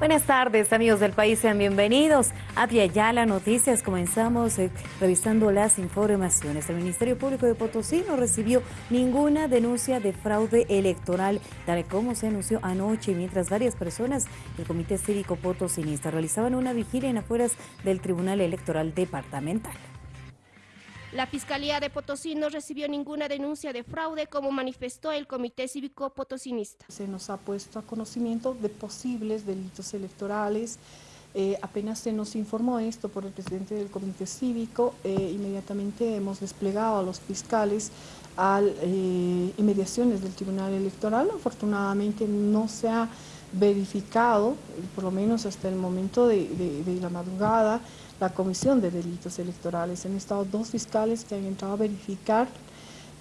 Buenas tardes, amigos del país, sean bienvenidos a Yala Noticias. Comenzamos eh, revisando las informaciones. El Ministerio Público de Potosí no recibió ninguna denuncia de fraude electoral, tal como se anunció anoche, mientras varias personas del Comité Cívico Potosinista realizaban una vigilia en afueras del Tribunal Electoral Departamental. La Fiscalía de Potosí no recibió ninguna denuncia de fraude, como manifestó el Comité Cívico Potosinista. Se nos ha puesto a conocimiento de posibles delitos electorales. Eh, apenas se nos informó esto por el presidente del Comité Cívico, eh, inmediatamente hemos desplegado a los fiscales a eh, inmediaciones del Tribunal Electoral. Afortunadamente no se ha verificado, por lo menos hasta el momento de la madrugada, la Comisión de Delitos Electorales. Han estado dos fiscales que han entrado a verificar,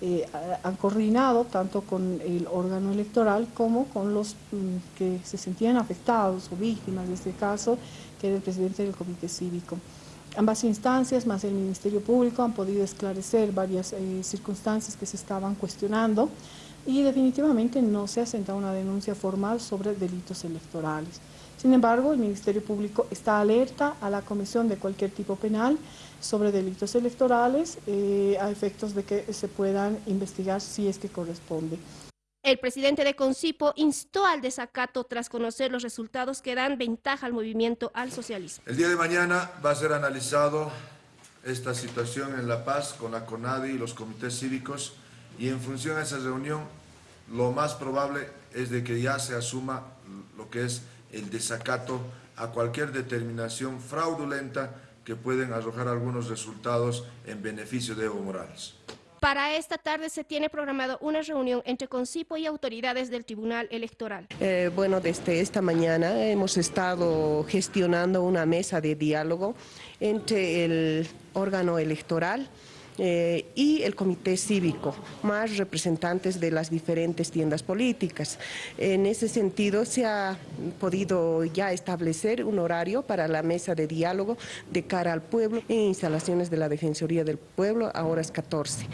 eh, han coordinado tanto con el órgano electoral como con los mm, que se sentían afectados o víctimas de este caso, que era el presidente del Comité Cívico. Ambas instancias, más el Ministerio Público, han podido esclarecer varias eh, circunstancias que se estaban cuestionando y definitivamente no se ha sentado una denuncia formal sobre delitos electorales. Sin embargo, el Ministerio Público está alerta a la comisión de cualquier tipo penal sobre delitos electorales eh, a efectos de que se puedan investigar si es que corresponde. El presidente de Concipo instó al desacato tras conocer los resultados que dan ventaja al movimiento al socialismo. El día de mañana va a ser analizado esta situación en La Paz con la CONADI y los comités cívicos y en función a esa reunión lo más probable es de que ya se asuma lo que es el desacato a cualquier determinación fraudulenta que pueden arrojar algunos resultados en beneficio de Evo Morales. Para esta tarde se tiene programado una reunión entre Concipo y autoridades del Tribunal Electoral. Eh, bueno, desde esta mañana hemos estado gestionando una mesa de diálogo entre el órgano electoral, eh, y el comité cívico, más representantes de las diferentes tiendas políticas. En ese sentido se ha podido ya establecer un horario para la mesa de diálogo de cara al pueblo en instalaciones de la Defensoría del Pueblo a horas 14.